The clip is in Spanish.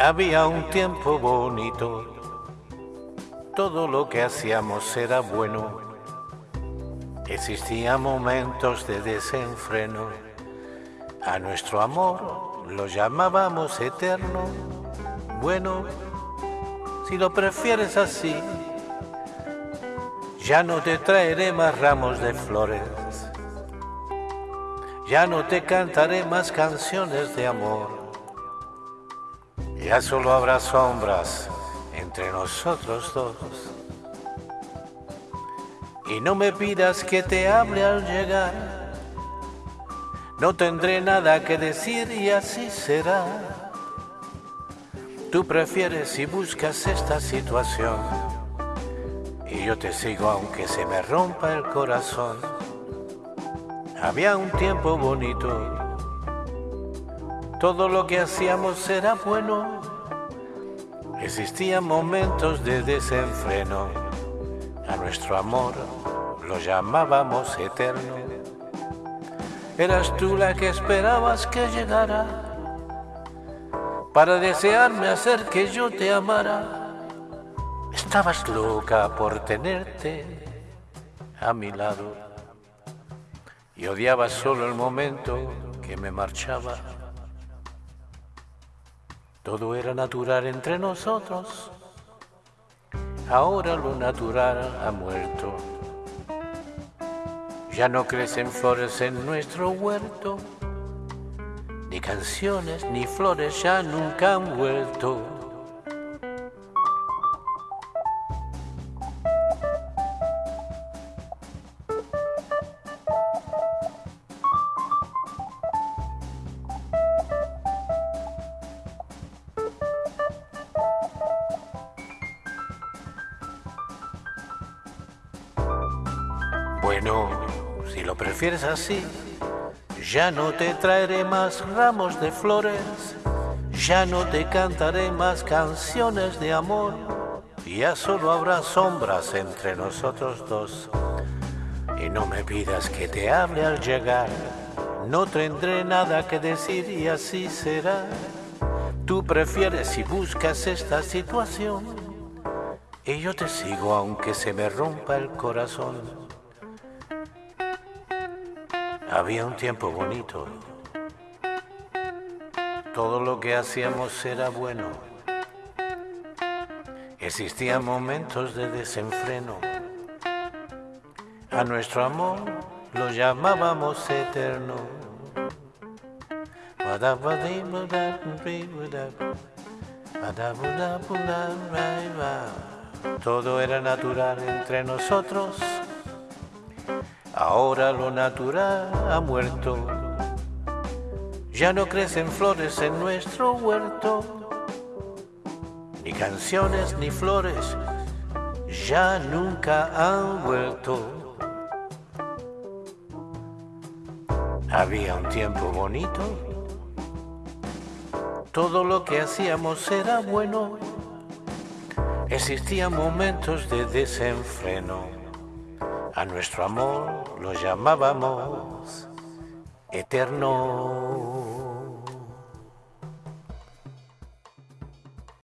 Había un tiempo bonito, todo lo que hacíamos era bueno. Existían momentos de desenfreno, a nuestro amor lo llamábamos eterno. Bueno, si lo prefieres así, ya no te traeré más ramos de flores, ya no te cantaré más canciones de amor ya solo habrá sombras entre nosotros dos. Y no me pidas que te hable al llegar. No tendré nada que decir y así será. Tú prefieres y buscas esta situación. Y yo te sigo aunque se me rompa el corazón. Había un tiempo bonito todo lo que hacíamos era bueno. Existían momentos de desenfreno. A nuestro amor lo llamábamos eterno. Eras tú la que esperabas que llegara para desearme hacer que yo te amara. Estabas loca por tenerte a mi lado y odiabas solo el momento que me marchaba. Todo era natural entre nosotros. Ahora lo natural ha muerto. Ya no crecen flores en nuestro huerto. Ni canciones ni flores ya nunca han vuelto. Bueno, si lo prefieres así, ya no te traeré más ramos de flores, ya no te cantaré más canciones de amor, ya solo habrá sombras entre nosotros dos. Y no me pidas que te hable al llegar, no tendré nada que decir y así será. Tú prefieres y buscas esta situación, y yo te sigo aunque se me rompa el corazón. Había un tiempo bonito. Todo lo que hacíamos era bueno. Existían momentos de desenfreno. A nuestro amor lo llamábamos eterno. Todo era natural entre nosotros Ahora lo natural ha muerto. Ya no crecen flores en nuestro huerto, ni canciones ni flores ya nunca han vuelto. Había un tiempo bonito, todo lo que hacíamos era bueno, existían momentos de desenfreno a nuestro amor lo llamábamos eterno.